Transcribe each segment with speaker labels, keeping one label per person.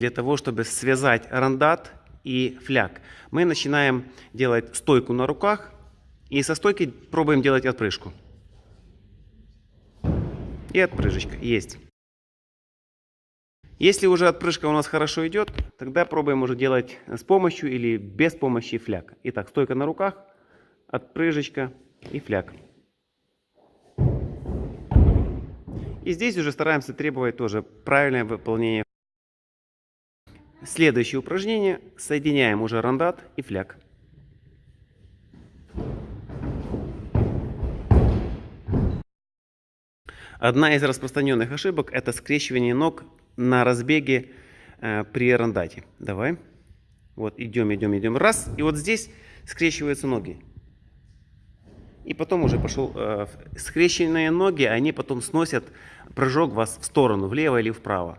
Speaker 1: для того, чтобы связать рандат и фляг. Мы начинаем делать стойку на руках и со стойки пробуем делать отпрыжку. И отпрыжечка. Есть. Если уже отпрыжка у нас хорошо идет, тогда пробуем уже делать с помощью или без помощи фляг. Итак, стойка на руках, отпрыжечка и фляг. И здесь уже стараемся требовать тоже правильное выполнение. Следующее упражнение. Соединяем уже рандат и фляг. Одна из распространенных ошибок это скрещивание ног на разбеге э, при рандате. Давай. Вот идем, идем, идем. Раз. И вот здесь скрещиваются ноги. И потом уже пошел э, скрещенные ноги, они потом сносят прыжок вас в сторону, влево или вправо.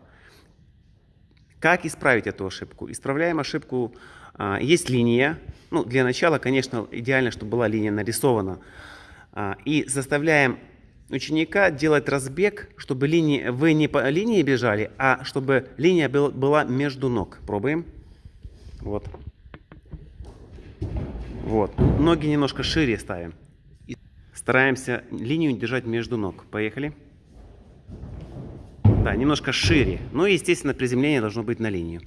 Speaker 1: Как исправить эту ошибку? Исправляем ошибку. Э, есть линия. Ну, для начала, конечно, идеально, чтобы была линия нарисована. Э, и заставляем ученика делать разбег, чтобы линии, вы не по линии бежали, а чтобы линия был, была между ног. Пробуем. Вот. Вот. Ноги немножко шире ставим. И стараемся линию держать между ног. Поехали. Да, немножко шире. Ну и, естественно, приземление должно быть на линию.